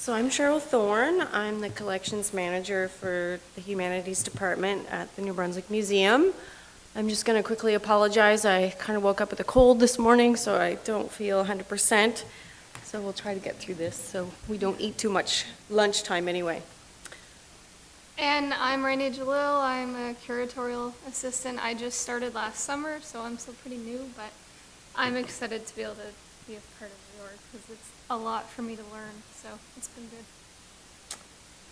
So I'm Cheryl Thorne. I'm the collections manager for the Humanities Department at the New Brunswick Museum. I'm just going to quickly apologize. I kind of woke up with a cold this morning, so I don't feel 100%. So we'll try to get through this so we don't eat too much lunchtime anyway. And I'm Rainey Jalil. I'm a curatorial assistant. I just started last summer, so I'm still pretty new, but I'm excited to be able to be a part of reorg because it's a lot for me to learn, so it's been good.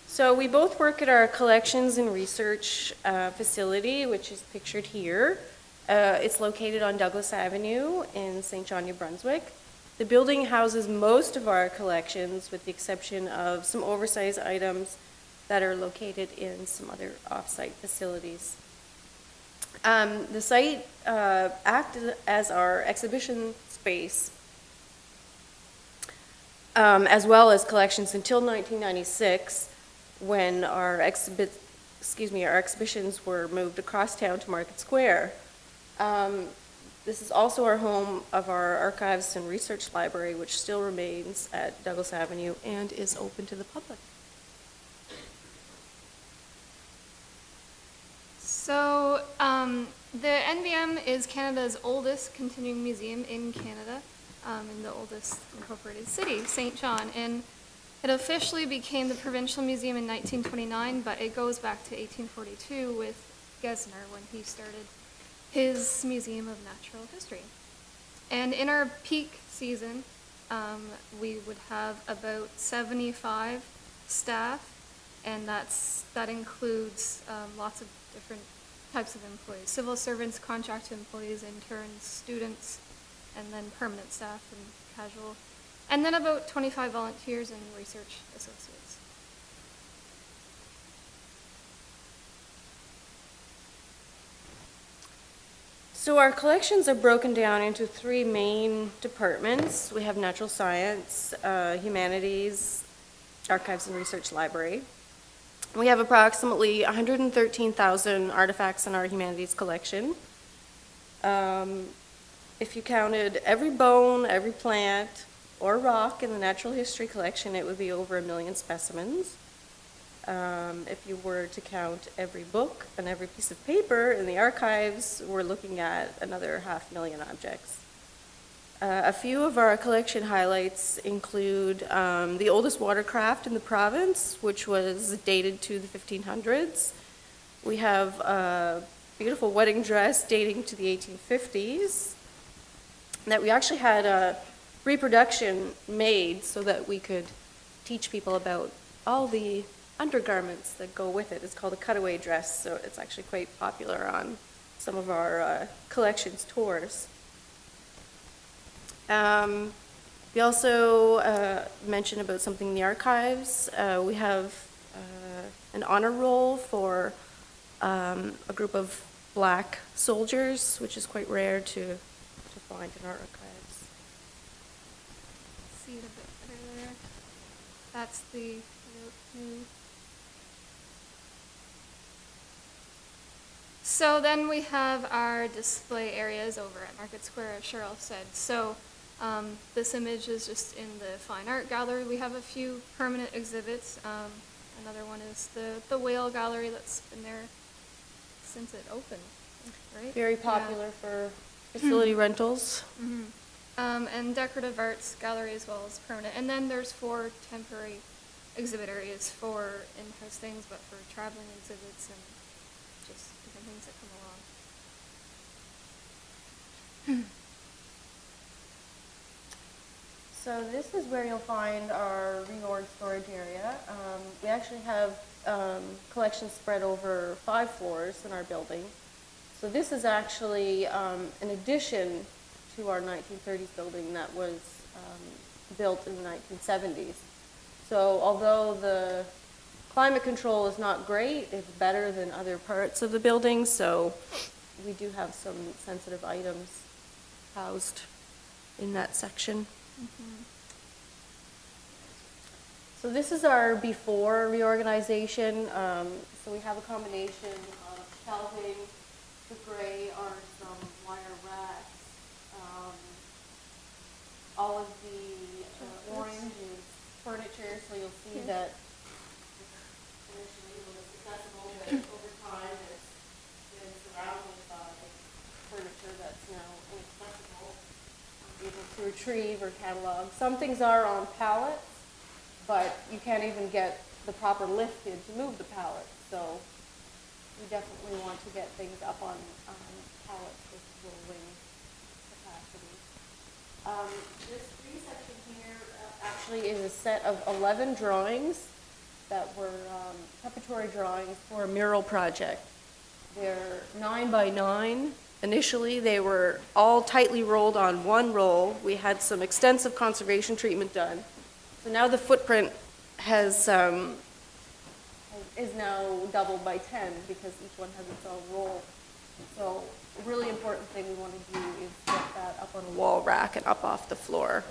So we both work at our collections and research uh, facility, which is pictured here. Uh, It's located on Douglas Avenue in Saint John, New Brunswick. The building houses most of our collections, with the exception of some oversized items that are located in some other off-site facilities. Um, The site uh, acted as our exhibition space um, as well as collections until 1996, when our exhibit, excuse me, our exhibitions were moved across town to Market Square. Um, This is also our home of our archives and research library, which still remains at Douglas Avenue and is open to the public. So, um, the NBM is Canada's oldest continuing museum in Canada, um, in the oldest incorporated city, Saint John. And it officially became the provincial museum in 1929, but it goes back to 1842 with Gesner when he started his Museum of Natural History. And in our peak season, um, we would have about 75 staff, and that's, that includes um, lots of different types of employees, civil servants, contract employees, interns, students, and then permanent staff and casual, and then about 25 volunteers and research associates. So our collections are broken down into three main departments. We have natural science, uh, humanities, archives and research library. We have approximately 113,000 artifacts in our humanities collection. Um, If you counted every bone, every plant, or rock in the natural history collection, it would be over a million specimens. Um, If you were to count every book and every piece of paper in the archives, we're looking at another half million objects. Uh, A few of our collection highlights include um, the oldest watercraft in the province, which was dated to the 1500s. We have a beautiful wedding dress dating to the 1850s that we actually had a reproduction made so that we could teach people about all the undergarments that go with it. It's called a cutaway dress, so it's actually quite popular on some of our uh, collections tours. Um, We also uh, mentioned about something in the archives. Uh, We have uh, an honor roll for um, a group of black soldiers, which is quite rare to, to find in our archives. See it a bit better there. That's the new. So then we have our display areas over at Market Square, as Cheryl said. So um, this image is just in the Fine Art Gallery. We have a few permanent exhibits. Um, Another one is the, the Whale Gallery that's been there since it opened, right? Very Yeah. popular for facility rentals. Mhm. Um, and decorative arts gallery as well as permanent. And then there's four temporary exhibit areas for in-house things, but for traveling exhibits and just different things that come along. So this is where you'll find our reorg storage area. Um, We actually have um, collections spread over five floors in our building. So this is actually um, an addition to our 1930s building that was um, built in the 1970s. So although the climate control is not great, it's better than other parts of the building, so we do have some sensitive items housed in that section. So this is our before reorganization. Um, So we have a combination of shelving, the gray are some wire racks. um, All of the uh, orange is furniture, so you'll see that. Initially was accessible, but over time it's been surrounded by furniture that's now inaccessible, able to retrieve or catalog. Some things are on pallets, but you can't even get the proper lift in to move the pallets, so we definitely want to get things up on um, pallets with little wing capacity. Um, This green section here uh, actually is a set of 11 drawings that were um, preparatory drawings for a mural project. They're nine by nine. Initially, they were all tightly rolled on one roll. We had some extensive conservation treatment done. So now the footprint has, um, is now doubled by 10 because each one has its own roll. So a really important thing we want to do is get that up on a wall rack and up off the floor.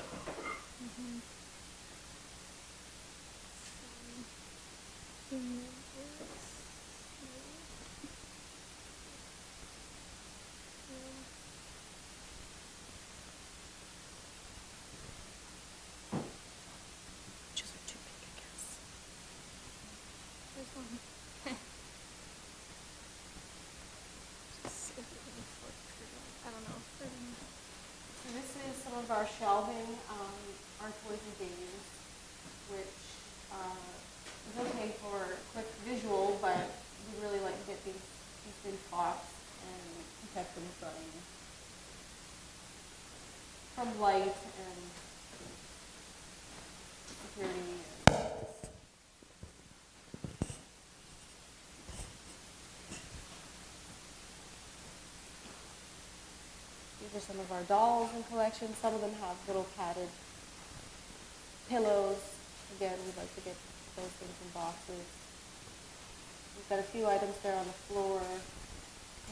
Which are too big, I guess. There's one. Just if we can flip through that. I don't know. if we're gonna- So this is some of our shelving, um, our toys and games, which, uh, is okay for quick visual, but we really like to get these, these in spots and protect them from, from light and security. These are some of our dolls in collection. Some of them have little padded pillows. Again, we'd like to get those things in boxes. We've got a few items there on the floor,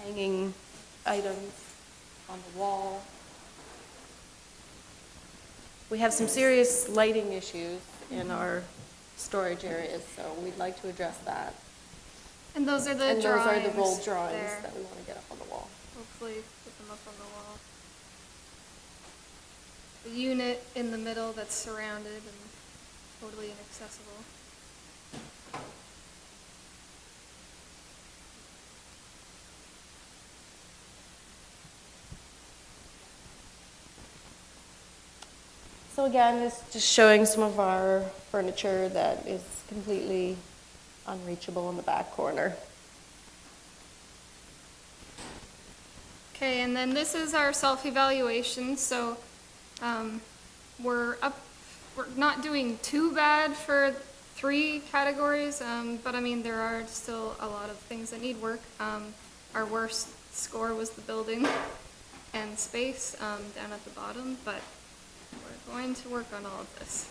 hanging items on the wall. We have some serious lighting issues in mm-hmm. our storage areas, so we'd like to address that. And those are the And those drawings. are the rolled drawings there. that we want to get up on the wall. Hopefully put them up on the wall. The unit in the middle that's surrounded and totally inaccessible. So again, it's just showing some of our furniture that is completely unreachable in the back corner. Okay, and then this is our self-evaluation, so, um, we're up, we're not doing too bad for three categories, um, but I mean, there are still a lot of things that need work. Um, our worst score was the building and space, um, down at the bottom, but we're going to work on all of this,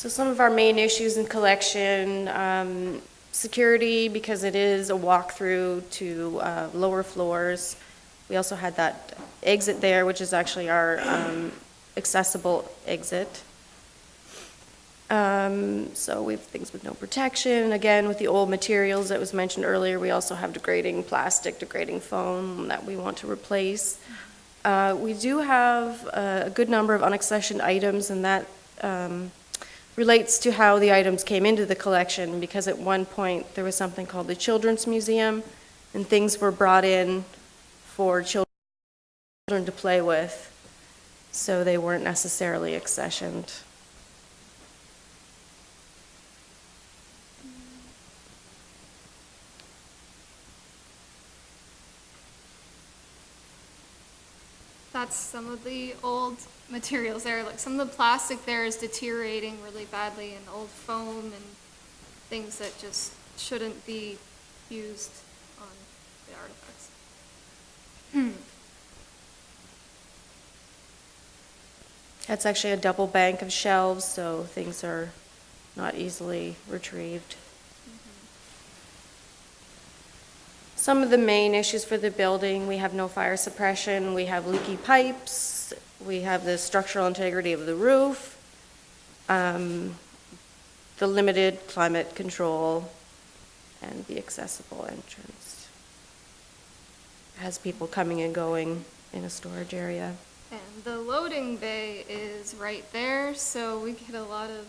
so. So some of our main issues in collection, um, security, because it is a walkthrough to uh, lower floors. We also had that exit there, which is actually our um, accessible exit. Um, So we have things with no protection. Again, with the old materials that was mentioned earlier, we also have degrading plastic, degrading foam that we want to replace. Uh, We do have uh, a good number of unaccessioned items, and that um, relates to how the items came into the collection, because at one point, there was something called the Children's Museum, and things were brought in for children to play with, so they weren't necessarily accessioned. That's some of the old materials there, like some of the plastic there is deteriorating really badly and old foam and things that just shouldn't be used on the artifacts. Hmm. That's actually a double bank of shelves, so things are not easily retrieved. Some of the main issues for the building, we have no fire suppression, we have leaky pipes, we have the structural integrity of the roof. Um, the limited climate control and the accessible entrance. Has people coming and going in a storage area. And the loading bay is right there, so we get a lot of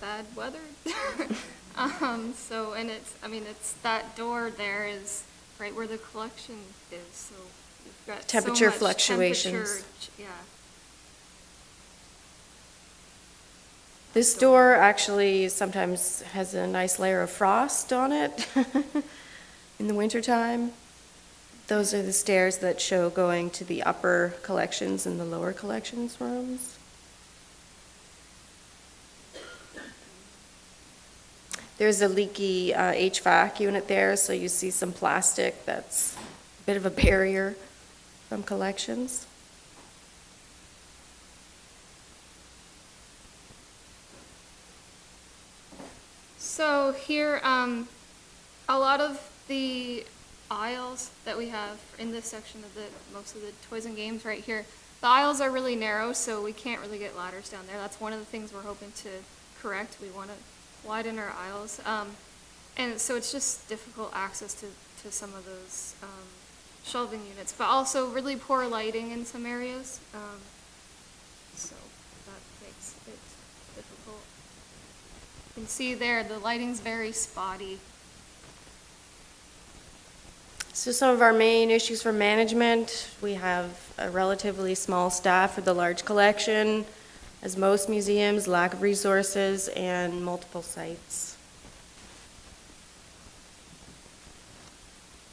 bad weather. Um, so, and it's, I mean, it's, that door there is right where the collection is, so you've got Temperature much fluctuations. temperature Yeah. This door actually sometimes has a nice layer of frost on it in the wintertime. Those are the stairs that show going to the upper collections and the lower collections rooms. There's a leaky uh, HVAC unit there, so you see some plastic that's a bit of a barrier from collections. So here, um, a lot of the aisles that we have in this section of the, most of the toys and games right here, the aisles are really narrow, so we can't really get ladders down there. That's one of the things we're hoping to correct. We want to widen our aisles. Um, and so it's just difficult access to, to some of those, um, shelving units, but also really poor lighting in some areas. Um, so that makes it difficult. You can see there, the lighting's very spotty. So some of our main issues for management, we have a relatively small staff for the large collection, as most museums, lack of resources, and multiple sites.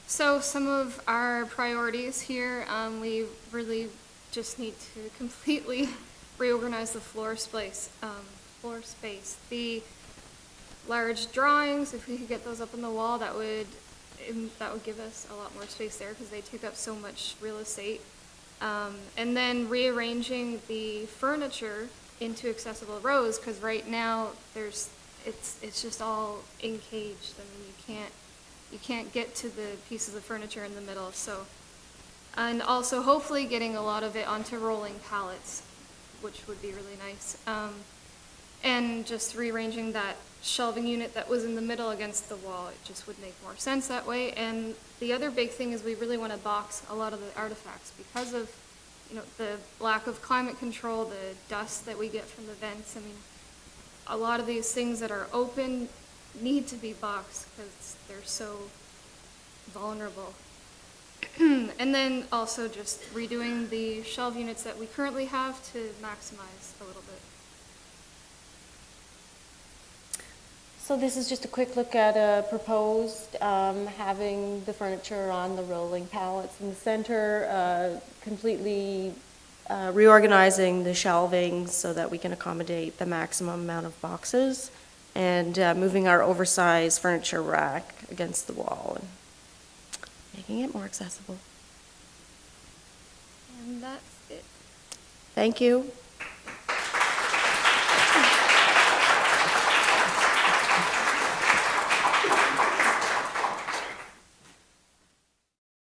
So some of our priorities here, um, we really just need to completely reorganize the floor space, um, floor space. The large drawings, if we could get those up on the wall, that would, um, that would give us a lot more space there because they take up so much real estate. Um, and then rearranging the furniture into accessible rows, because right now, there's, it's, it's just all encaged. I mean, you can't, you can't get to the pieces of furniture in the middle, so. And also hopefully getting a lot of it onto rolling pallets, which would be really nice. Um, and just rearranging that shelving unit that was in the middle against the wall, it just would make more sense that way. And the other big thing is we really want to box a lot of the artifacts because of, you know, the lack of climate control, the dust that we get from the vents. I mean, a lot of these things that are open need to be boxed because they're so vulnerable. And then also just redoing the shelve units that we currently have to maximize a little bit. So this is just a quick look at a proposed, um, having the furniture on the rolling pallets in the center, uh, completely uh, reorganizing the shelving so that we can accommodate the maximum amount of boxes, and uh, moving our oversized furniture rack against the wall and making it more accessible. And that's it. Thank you.